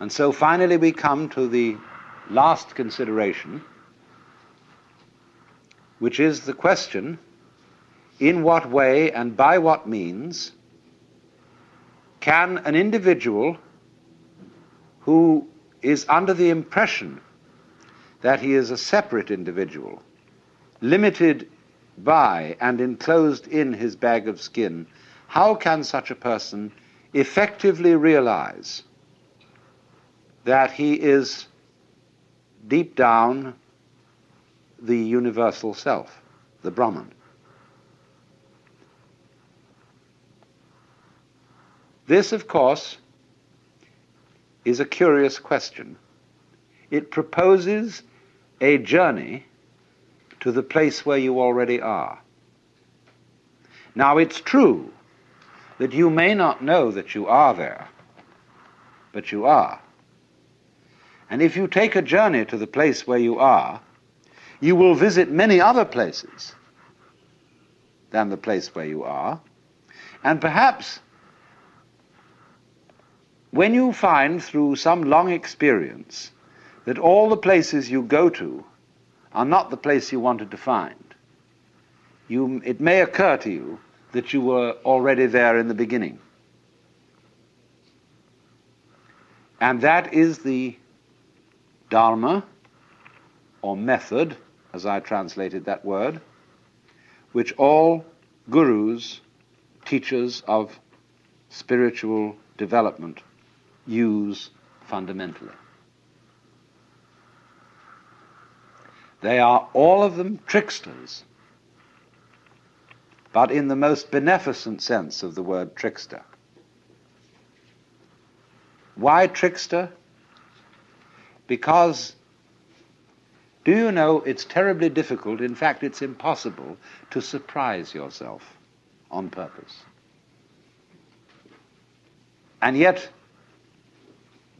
And so finally we come to the last consideration, which is the question in what way and by what means can an individual who is under the impression that he is a separate individual, limited by and enclosed in his bag of skin, how can such a person effectively realize that he is deep down the universal self, the Brahman? This, of course, is a curious question. It proposes a journey to the place where you already are. Now, it's true that you may not know that you are there, but you are. And if you take a journey to the place where you are, you will visit many other places than the place where you are, and perhaps when you find through some long experience that all the places you go to are not the place you wanted to find, you, it may occur to you that you were already there in the beginning. And that is the Dharma, or method, as I translated that word, which all gurus, teachers of spiritual development, use fundamentally. They are all of them tricksters, but in the most beneficent sense of the word trickster. Why trickster? Because, do you know, it's terribly difficult, in fact, it's impossible, to surprise yourself on purpose. And yet,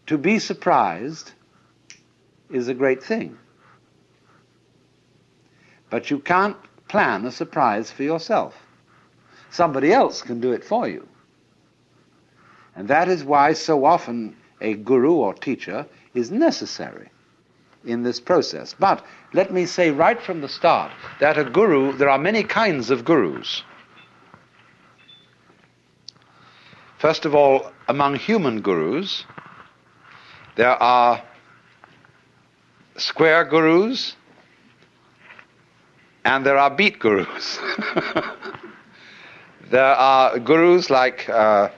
to be surprised is a great thing. But you can't plan a surprise for yourself. Somebody else can do it for you. And that is why so often a guru or teacher is necessary in this process. But let me say right from the start that a guru, there are many kinds of gurus. First of all, among human gurus, there are square gurus and there are beat gurus. there are gurus like, uh,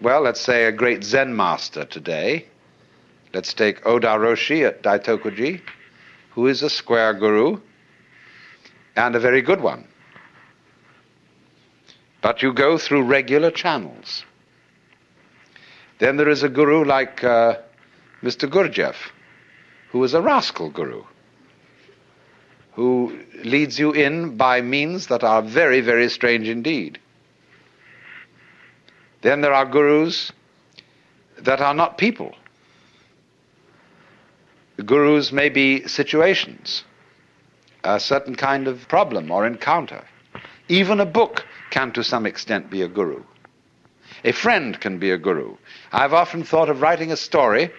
well, let's say a great Zen master today. Let's take Oda Roshi at Daitokuji, who is a square guru and a very good one. But you go through regular channels. Then there is a guru like uh, Mr. Gurdjieff, who is a rascal guru who leads you in by means that are very, very strange indeed. Then there are gurus that are not people. Gurus may be situations, a certain kind of problem or encounter. Even a book can, to some extent, be a guru. A friend can be a guru. I've often thought of writing a story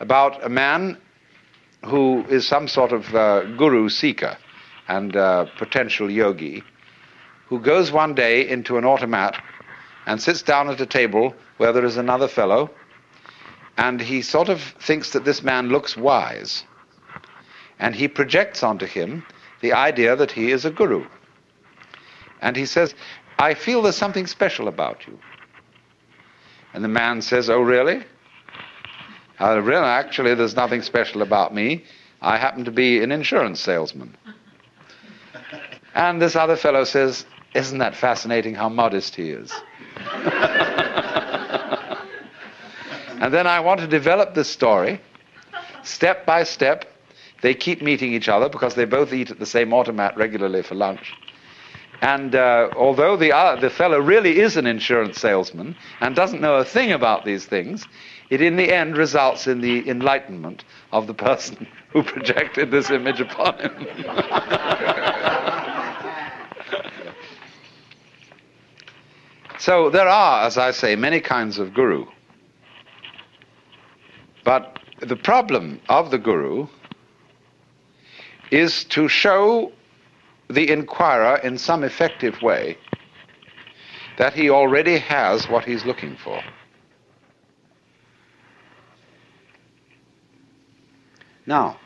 about a man who is some sort of uh, guru seeker and uh, potential yogi, who goes one day into an automat and sits down at a table where there is another fellow, and he sort of thinks that this man looks wise. And he projects onto him the idea that he is a guru. And he says, I feel there's something special about you. And the man says, Oh, really? Uh, really, actually, there's nothing special about me. I happen to be an insurance salesman. And this other fellow says, Isn't that fascinating how modest he is? And then I want to develop this story step by step. They keep meeting each other because they both eat at the same automat regularly for lunch. And uh, although the, uh, the fellow really is an insurance salesman and doesn't know a thing about these things, it in the end results in the enlightenment of the person who projected this image upon him. so there are, as I say, many kinds of guru. But the problem of the guru is to show the inquirer in some effective way that he already has what he's looking for. Now,